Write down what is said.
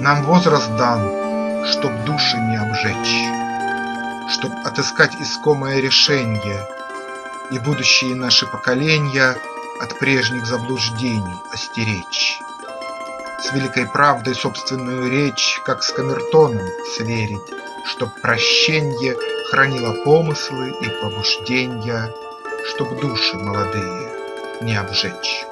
Нам возраст дан, чтоб души не обжечь, Чтоб отыскать искомое решение И будущие наши поколения От прежних заблуждений остеречь. С великой правдой собственную речь, Как с камертоном, сверить, Чтоб прощенье хранило помыслы и побужденья, Чтоб души молодые не обжечь.